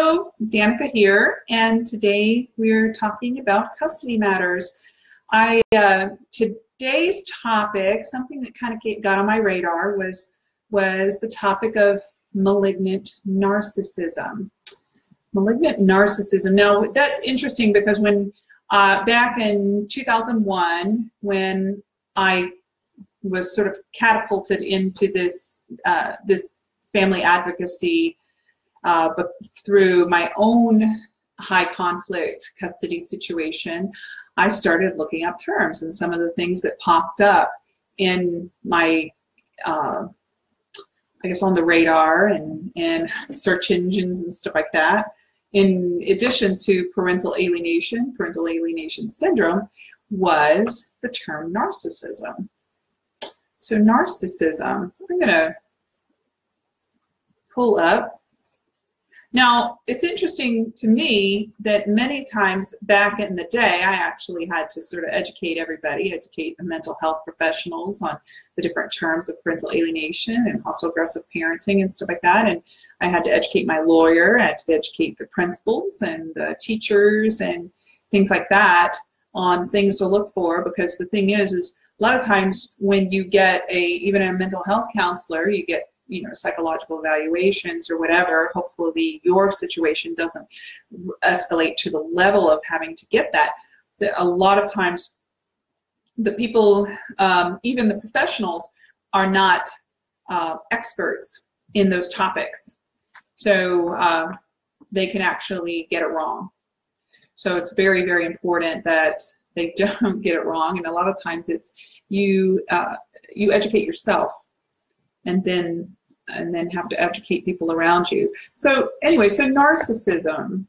Hello, Danica here, and today we're talking about custody matters. I uh, today's topic, something that kind of got on my radar, was was the topic of malignant narcissism. Malignant narcissism. Now that's interesting because when uh, back in 2001, when I was sort of catapulted into this uh, this family advocacy uh, but through my own high conflict custody situation, I started looking up terms and some of the things that popped up in my, uh, I guess on the radar and, and search engines and stuff like that. In addition to parental alienation, parental alienation syndrome, was the term narcissism. So narcissism, I'm going to pull up now, it's interesting to me that many times back in the day, I actually had to sort of educate everybody, educate the mental health professionals on the different terms of parental alienation and hostile aggressive parenting and stuff like that. And I had to educate my lawyer, I had to educate the principals and the teachers and things like that on things to look for because the thing is, is a lot of times when you get a, even a mental health counselor, you get you know psychological evaluations or whatever hopefully your situation doesn't escalate to the level of having to get that. That a lot of times the people um, even the professionals are not uh, experts in those topics. So uh, they can actually get it wrong. So it's very very important that they don't get it wrong and a lot of times it's you uh, you educate yourself and then and then have to educate people around you. So anyway, so narcissism.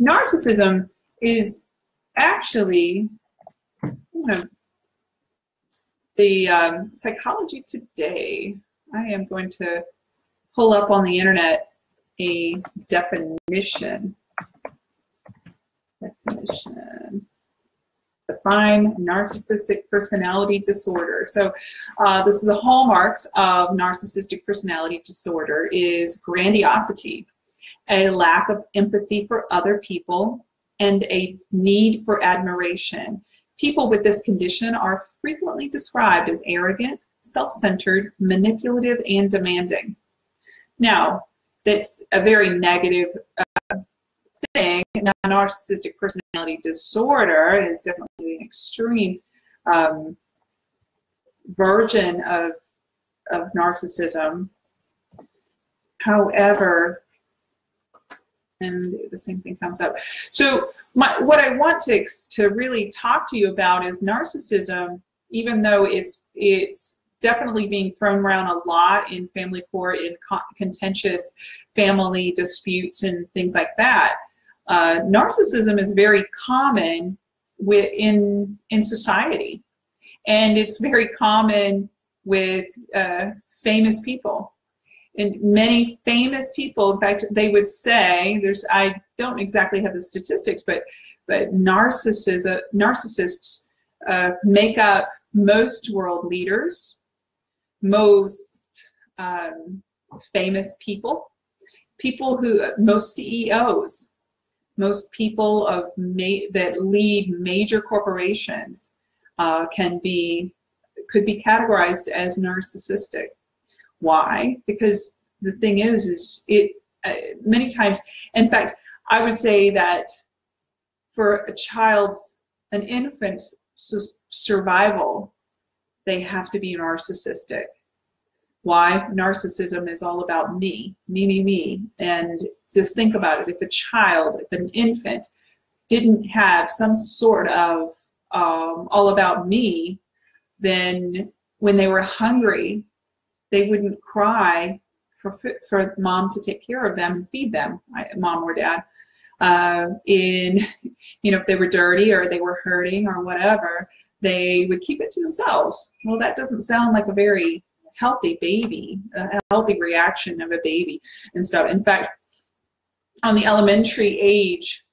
Narcissism is actually you know, the um, Psychology Today. I am going to pull up on the internet a definition. Definition define narcissistic personality disorder. So uh, this is the hallmarks of narcissistic personality disorder is grandiosity, a lack of empathy for other people, and a need for admiration. People with this condition are frequently described as arrogant, self-centered, manipulative, and demanding. Now, that's a very negative uh, thing. narcissistic personality disorder is definitely an extreme um, version of, of narcissism. However, and the same thing comes up. So my, what I want to, to really talk to you about is narcissism, even though it's, it's definitely being thrown around a lot in family court, in contentious family disputes and things like that. Uh, narcissism is very common in, in society. And it's very common with uh, famous people. And many famous people, in fact, they would say, there's, I don't exactly have the statistics, but, but narcissism, narcissists uh, make up most world leaders, most um, famous people, people who, most CEOs, most people of that lead major corporations uh, can be could be categorized as narcissistic. Why? Because the thing is, is it uh, many times. In fact, I would say that for a child's, an infant's survival, they have to be narcissistic. Why? Narcissism is all about me, me, me, me, and just think about it. If a child, if an infant didn't have some sort of um, all about me, then when they were hungry, they wouldn't cry for, for mom to take care of them and feed them, mom or dad. Uh, in, you know, if they were dirty or they were hurting or whatever, they would keep it to themselves. Well, that doesn't sound like a very healthy baby, a healthy reaction of a baby and stuff. In fact, on the elementary age,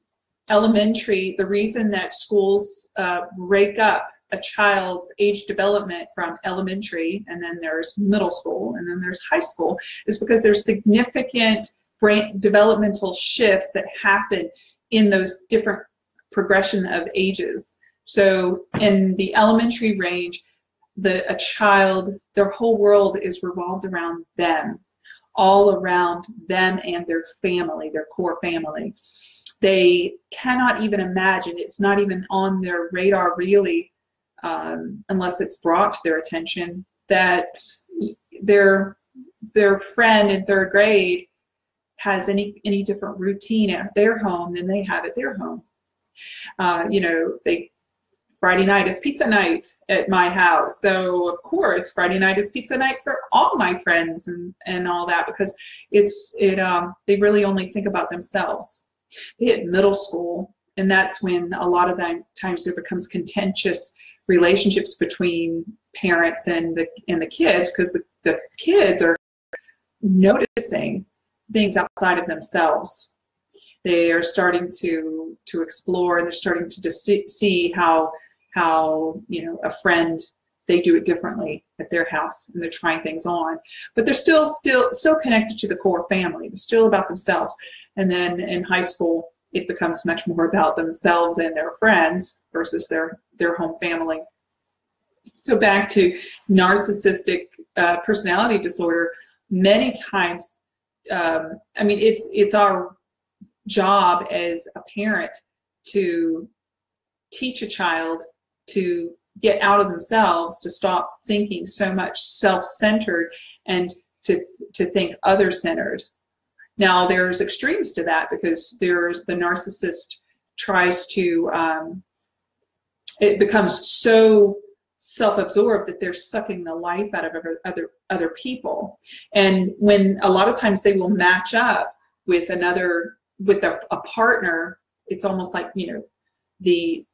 elementary, the reason that schools uh, break up a child's age development from elementary and then there's middle school and then there's high school is because there's significant brain developmental shifts that happen in those different progression of ages. So in the elementary range, the a child, their whole world is revolved around them, all around them and their family, their core family. They cannot even imagine, it's not even on their radar really, um, unless it's brought to their attention, that their, their friend in third grade has any, any different routine at their home than they have at their home. Uh, you know, they Friday night is pizza night at my house. So of course, Friday night is pizza night for all my friends and, and all that because it's it um, they really only think about themselves. They hit middle school, and that's when a lot of the times there becomes contentious relationships between parents and the and the kids because the, the kids are noticing things outside of themselves. They are starting to to explore and they're starting to see how how you know a friend they do it differently at their house and they're trying things on. But they're still still still connected to the core family. They're still about themselves. And then in high school it becomes much more about themselves and their friends versus their their home family. So back to narcissistic uh, personality disorder many times um, i mean it's it's our job as a parent to teach a child to get out of themselves, to stop thinking so much self-centered and to, to think other-centered. Now there's extremes to that because there's the narcissist tries to, um, it becomes so self-absorbed that they're sucking the life out of other, other people. And when a lot of times they will match up with another, with a, a partner, it's almost like, you know, the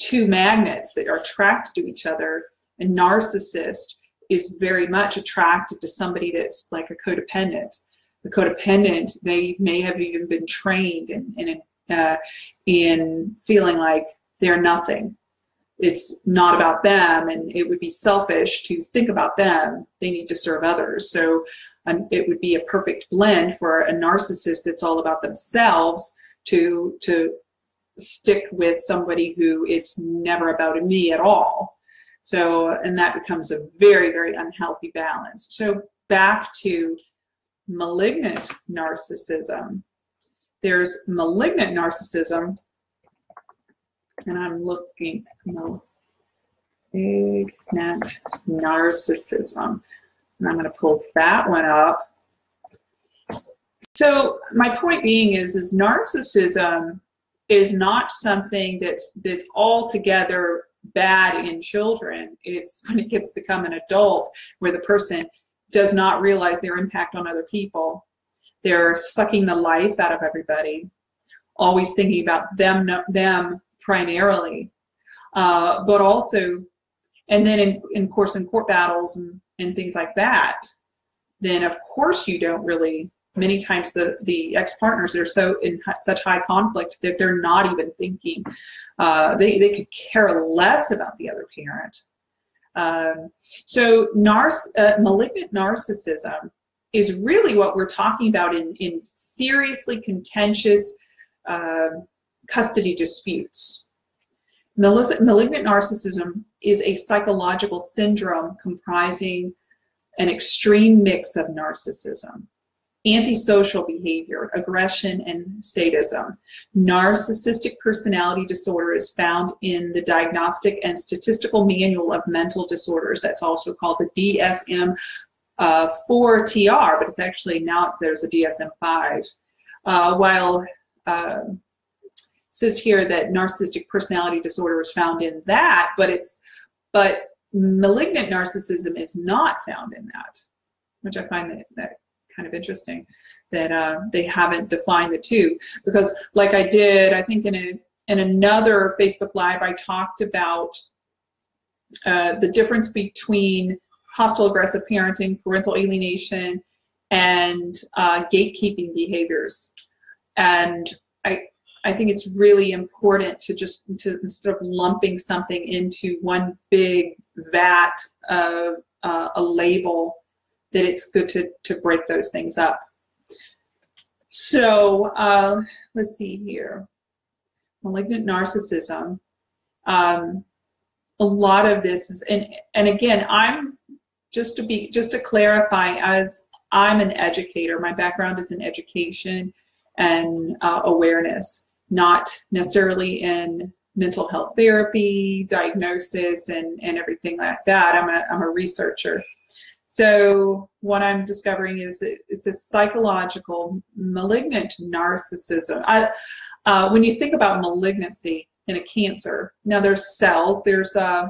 two magnets that are attracted to each other. A narcissist is very much attracted to somebody that's like a codependent. The codependent, they may have even been trained in, in, uh, in feeling like they're nothing. It's not about them and it would be selfish to think about them. They need to serve others. So um, it would be a perfect blend for a narcissist that's all about themselves to, to stick with somebody who it's never about me at all. So, and that becomes a very, very unhealthy balance. So back to malignant narcissism. There's malignant narcissism, and I'm looking, malignant narcissism. And I'm going to pull that one up. So my point being is, is narcissism is not something that's that's altogether bad in children. It's when it gets to become an adult where the person does not realize their impact on other people. They're sucking the life out of everybody, always thinking about them them primarily, uh, but also, and then in, in course in court battles and, and things like that, then of course you don't really many times the, the ex-partners are so in such high conflict that they're not even thinking. Uh, they, they could care less about the other parent. Um, so narc uh, malignant narcissism is really what we're talking about in, in seriously contentious uh, custody disputes. Malignant narcissism is a psychological syndrome comprising an extreme mix of narcissism, antisocial behavior, aggression, and sadism. Narcissistic personality disorder is found in the Diagnostic and Statistical Manual of Mental Disorders. That's also called the DSM-4 uh, TR, but it's actually now there's a DSM-5. Uh, while uh, says here that narcissistic personality disorder is found in that, but it's but malignant narcissism is not found in that, which I find that, that kind of interesting that uh, they haven't defined the two because like I did, I think in a in another Facebook Live, I talked about uh, the difference between hostile aggressive parenting, parental alienation, and uh, gatekeeping behaviors. And I, I think it's really important to just, to instead of lumping something into one big vat of uh, a label, that it's good to, to break those things up. So uh, let's see here. Malignant narcissism. Um, a lot of this is, and, and again, I'm just to be, just to clarify, as I'm an educator, my background is in education and uh, awareness, not necessarily in mental health therapy, diagnosis, and, and everything like that. I'm a, I'm a researcher. So what I'm discovering is it, it's a psychological malignant narcissism. I, uh, when you think about malignancy in a cancer, now there's cells, there's uh,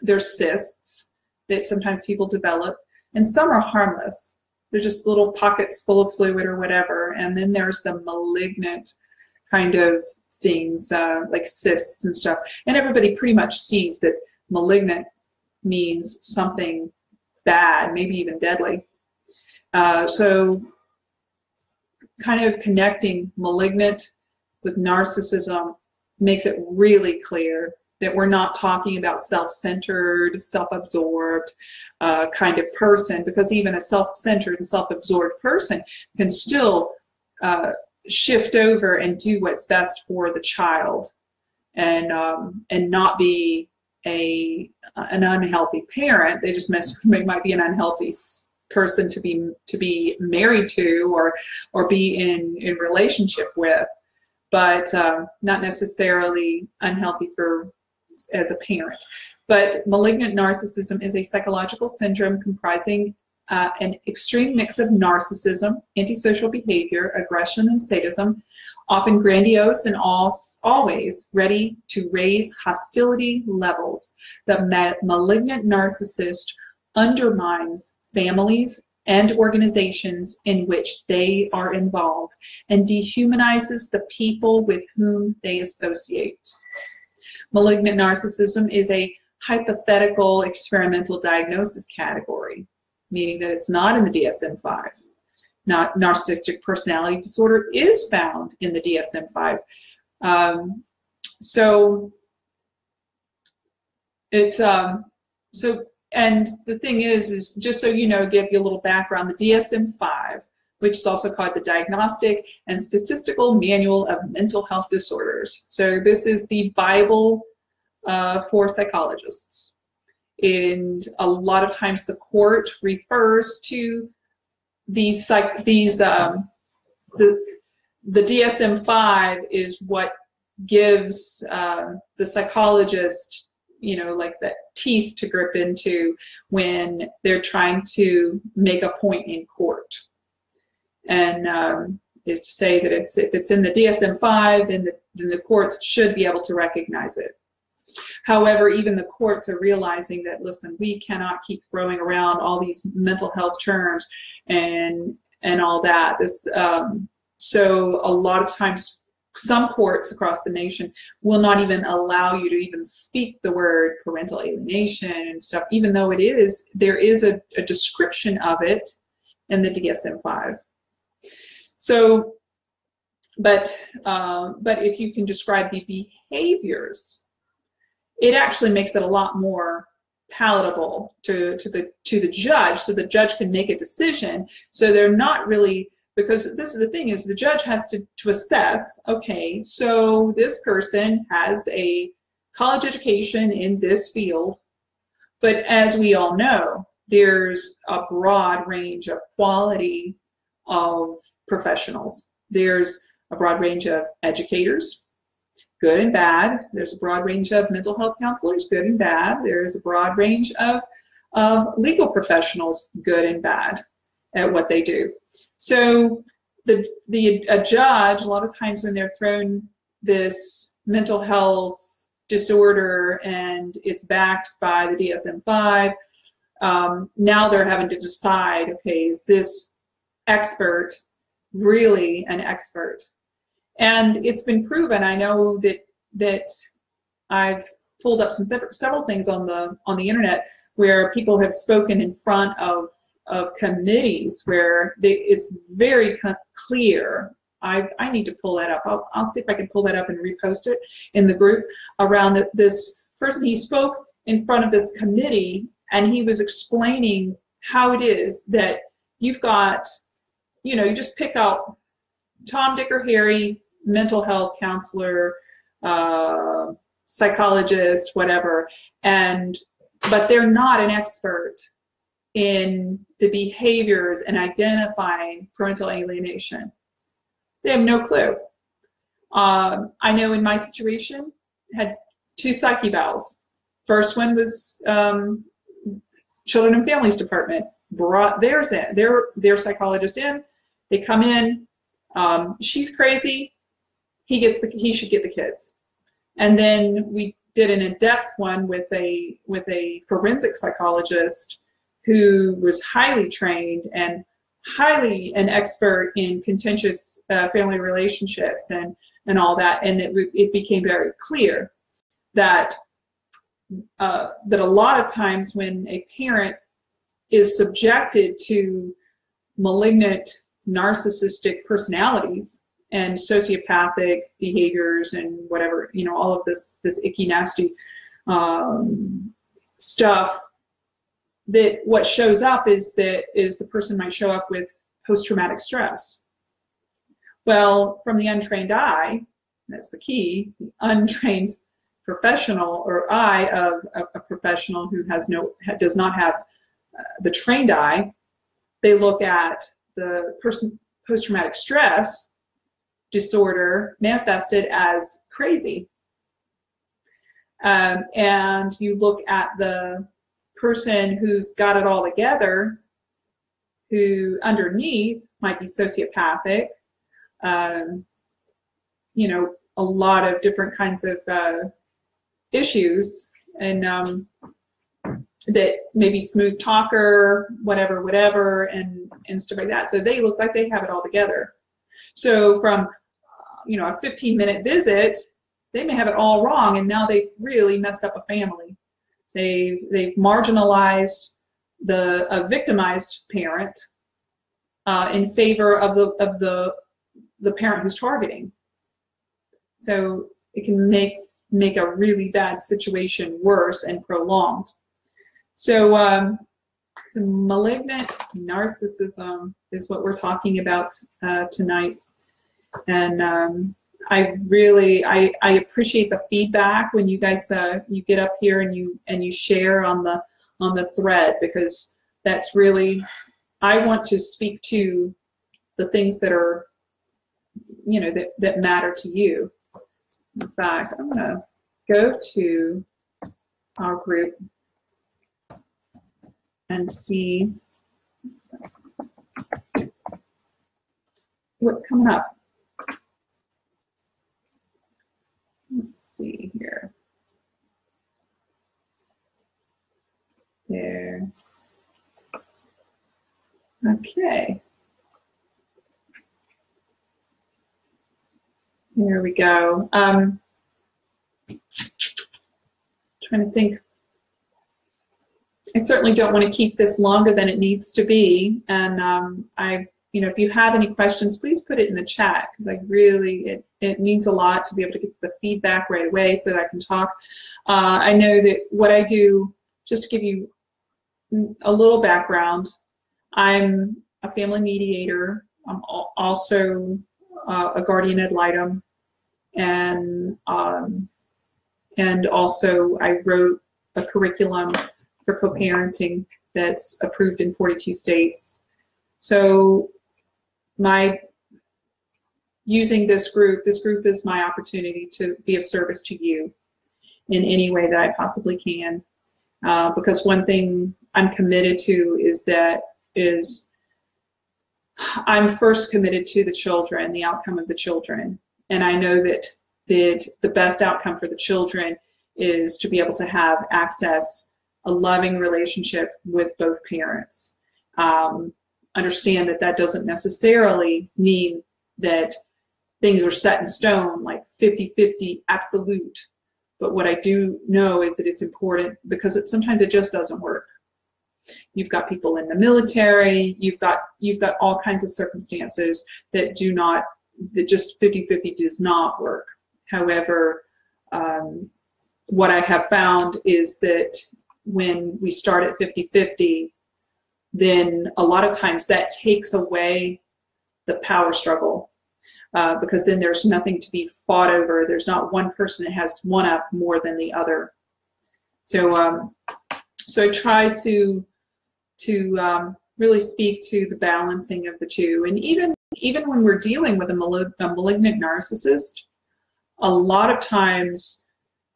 there's cysts that sometimes people develop, and some are harmless. They're just little pockets full of fluid or whatever. And then there's the malignant kind of things uh, like cysts and stuff. And everybody pretty much sees that malignant means something bad, maybe even deadly. Uh, so kind of connecting malignant with narcissism makes it really clear that we're not talking about self-centered, self-absorbed uh, kind of person, because even a self-centered and self-absorbed person can still uh, shift over and do what's best for the child and, um, and not be a, an unhealthy parent. They just might be an unhealthy person to be to be married to or or be in in relationship with but um, not necessarily unhealthy for as a parent. But malignant narcissism is a psychological syndrome comprising uh, an extreme mix of narcissism, antisocial behavior, aggression, and sadism, often grandiose and always ready to raise hostility levels. The ma malignant narcissist undermines families and organizations in which they are involved and dehumanizes the people with whom they associate. Malignant narcissism is a hypothetical experimental diagnosis category, meaning that it's not in the DSM-5. Not narcissistic personality disorder is found in the DSM-5. Um, so it's um, so and the thing is, is just so you know, give you a little background, the DSM-5 which is also called the Diagnostic and Statistical Manual of Mental Health Disorders. So this is the Bible uh, for psychologists. And a lot of times the court refers to these, psych these um, the, the DSM-5 is what gives uh, the psychologist you know, like the teeth to grip into when they're trying to make a point in court and um, is to say that it's, if it's in the DSM-5, then the, then the courts should be able to recognize it. However, even the courts are realizing that, listen, we cannot keep throwing around all these mental health terms and and all that. This um, so a lot of times, some courts across the nation will not even allow you to even speak the word parental alienation and stuff, even though it is there is a, a description of it in the DSM-5. So, but, uh, but if you can describe the behaviors, it actually makes it a lot more palatable to, to, the, to the judge so the judge can make a decision. So they're not really, because this is the thing is the judge has to, to assess, okay, so this person has a college education in this field, but as we all know, there's a broad range of quality of professionals. There's a broad range of educators, good and bad. There's a broad range of mental health counselors, good and bad. There's a broad range of, of legal professionals, good and bad at what they do. So the, the a judge, a lot of times when they're thrown this mental health disorder and it's backed by the DSM-5, um, now they're having to decide, okay, is this expert really an expert. And it's been proven, I know that, that I've pulled up some several things on the, on the internet where people have spoken in front of, of committees where they, it's very clear I, I need to pull that up. I'll, I'll see if I can pull that up and repost it in the group around this person. He spoke in front of this committee and he was explaining how it is that you've got you know, you just pick out Tom, Dick, or Harry, mental health counselor, uh, psychologist, whatever, and but they're not an expert in the behaviors and identifying parental alienation. They have no clue. Um, I know in my situation, had two psych evals. First one was um, Children and Families Department brought theirs in, their their psychologist in. They come in. Um, she's crazy. He gets the he should get the kids. And then we did an in-depth one with a with a forensic psychologist who was highly trained and highly an expert in contentious uh, family relationships and and all that. And it it became very clear that uh, that a lot of times when a parent is subjected to malignant narcissistic personalities and sociopathic behaviors and whatever you know all of this this icky nasty um, stuff that what shows up is that is the person might show up with post-traumatic stress. Well from the untrained eye that's the key the untrained professional or eye of a, professional who has no does not have uh, the trained eye, they look at the person post-traumatic stress disorder manifested as crazy. Um, and you look at the person who's got it all together, who underneath might be sociopathic, um, you know, a lot of different kinds of uh, issues and um, that maybe smooth talker, whatever, whatever, and, and stuff like that. So they look like they have it all together. So from, you know, a 15 minute visit, they may have it all wrong and now they've really messed up a family. They, they've marginalized the a victimized parent uh, in favor of the, of the, the parent who's targeting. So it can make make a really bad situation worse and prolonged. So um, some malignant narcissism is what we're talking about uh, tonight. And um, I really, I, I appreciate the feedback when you guys, uh, you get up here and you, and you share on the, on the thread because that's really, I want to speak to the things that are, you know, that, that matter to you. In fact, I'm going to go to our group and see what's coming up. Let's see here. There. Okay. There we go. Um, trying to think. I certainly don't want to keep this longer than it needs to be. And um, I, you know, if you have any questions, please put it in the chat because I really, it, it means a lot to be able to get the feedback right away so that I can talk. Uh, I know that what I do, just to give you a little background, I'm a family mediator. I'm also uh, a guardian ad litem and um, and also I wrote a curriculum for co-parenting that's approved in 42 states. So my using this group, this group is my opportunity to be of service to you in any way that I possibly can. Uh, because one thing I'm committed to is that is I'm first committed to the children, the outcome of the children. And I know that, that the best outcome for the children is to be able to have access, a loving relationship with both parents. Um, understand that that doesn't necessarily mean that things are set in stone, like 50-50 absolute. But what I do know is that it's important because it, sometimes it just doesn't work. You've got people in the military, you've got, you've got all kinds of circumstances that do not that just 50-50 does not work. However, um, what I have found is that when we start at 50-50, then a lot of times that takes away the power struggle. uh, because then there's nothing to be fought over. There's not one person that has one up more than the other. So, um, so I try to to um, really speak to the balancing of the two. And even even when we're dealing with a, malig a malignant narcissist, a lot of times,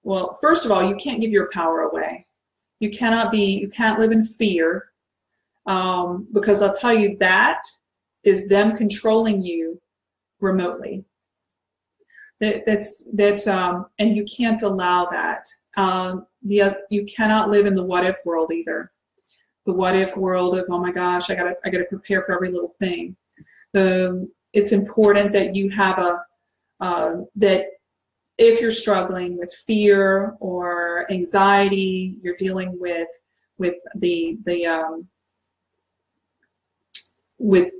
well, first of all, you can't give your power away. You cannot be, you can't live in fear um, because I'll tell you that is them controlling you remotely. That, that's, that's um, and you can't allow that. Uh, the, you cannot live in the what if world either. The what if world of, oh my gosh, I gotta, I gotta prepare for every little thing. The, it's important that you have a, uh, that if you're struggling with fear or anxiety, you're dealing with with the the um, with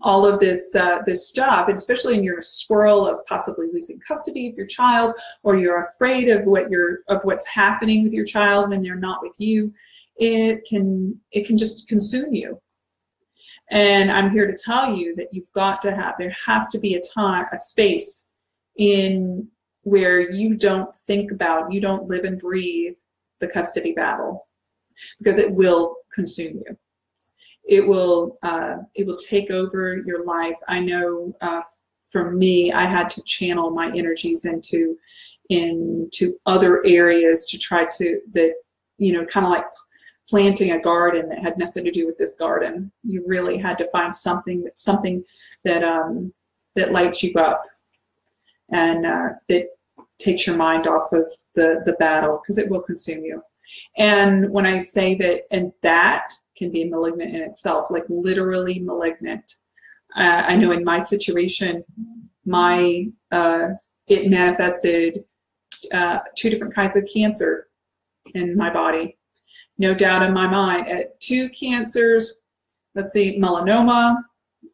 all of this uh, this stuff, and especially in your swirl of possibly losing custody of your child, or you're afraid of what you're of what's happening with your child when they're not with you, it can it can just consume you. And I'm here to tell you that you've got to have there has to be a time a space in where you don't think about, you don't live and breathe the custody battle because it will consume you. It will, uh, it will take over your life. I know uh, for me, I had to channel my energies into, into other areas to try to, that, you know, kind of like planting a garden that had nothing to do with this garden. You really had to find something that, something that, um, that lights you up and uh, that takes your mind off of the, the battle because it will consume you. And when I say that, and that can be malignant in itself, like literally malignant. Uh, I know in my situation, my uh, it manifested uh, two different kinds of cancer in my body. No doubt in my mind, at two cancers, let's see, melanoma,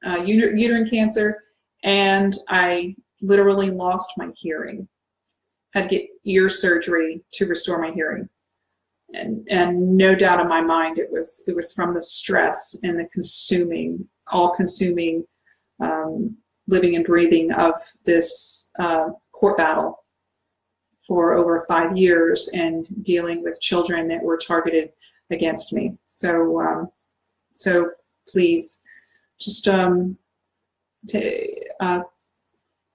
uh, uterine cancer, and I literally lost my hearing. Had to get ear surgery to restore my hearing. And, and no doubt in my mind it was it was from the stress and the consuming, all consuming um, living and breathing of this uh, court battle for over five years and dealing with children that were targeted against me. So, um, so please just um, uh,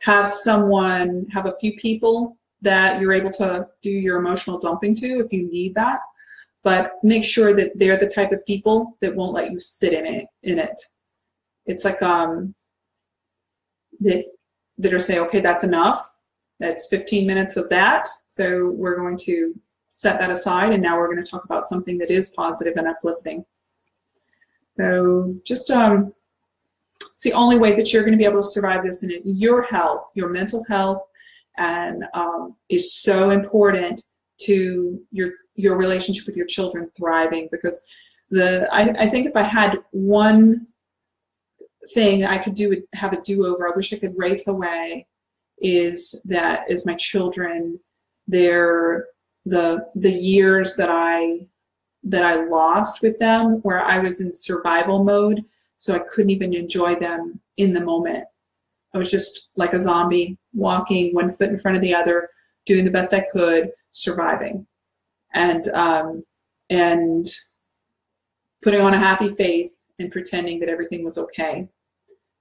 have someone, have a few people that you're able to do your emotional dumping to if you need that. But make sure that they're the type of people that won't let you sit in it. In it, it's like um, that that are saying, okay, that's enough. That's 15 minutes of that. So we're going to set that aside, and now we're going to talk about something that is positive and uplifting. So just um, it's the only way that you're going to be able to survive this and your health, your mental health, and um, is so important to your your relationship with your children thriving because the I, I think if I had one thing I could do have a do-over I wish I could race away is that is my children their the the years that I that I lost with them where I was in survival mode so I couldn't even enjoy them in the moment. I was just like a zombie, walking one foot in front of the other, doing the best I could, surviving, and um, and putting on a happy face and pretending that everything was okay.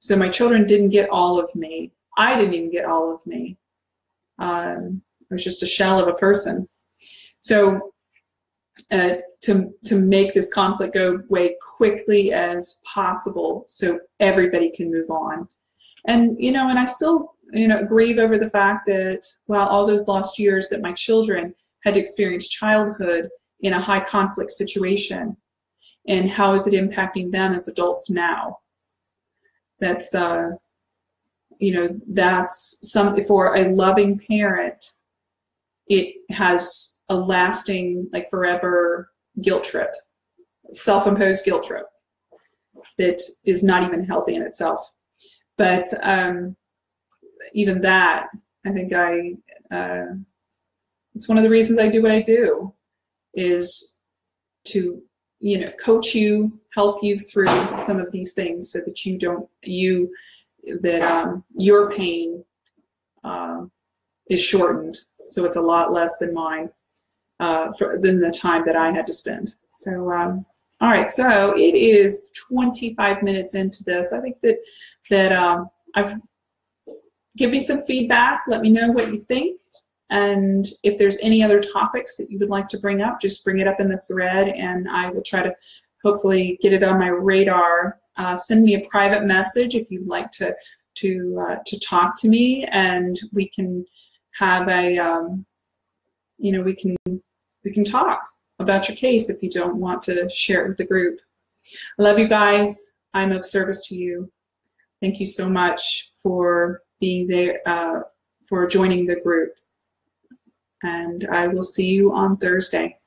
So my children didn't get all of me. I didn't even get all of me. Um, I was just a shell of a person. So uh, to, to make this conflict go away quickly as possible so everybody can move on. And, you know, and I still, you know, grieve over the fact that, well, all those lost years that my children had experienced childhood in a high conflict situation and how is it impacting them as adults now? That's, uh, you know, that's some, for a loving parent, it has a lasting, like forever guilt trip, self-imposed guilt trip that is not even healthy in itself. But um, even that, I think I, uh, it's one of the reasons I do what I do is to, you know, coach you, help you through some of these things so that you don't, you, that um, your pain uh, is shortened. So it's a lot less than mine, uh, for, than the time that I had to spend. So, um, all right, so it is 25 minutes into this. I think that, that um, I've, give me some feedback. Let me know what you think. And if there's any other topics that you would like to bring up, just bring it up in the thread and I will try to hopefully get it on my radar. Uh, send me a private message if you'd like to to uh, to talk to me, and we can have a um, you know we can we can talk about your case if you don't want to share it with the group. I love you guys. I'm of service to you. Thank you so much for being there, uh, for joining the group. And I will see you on Thursday.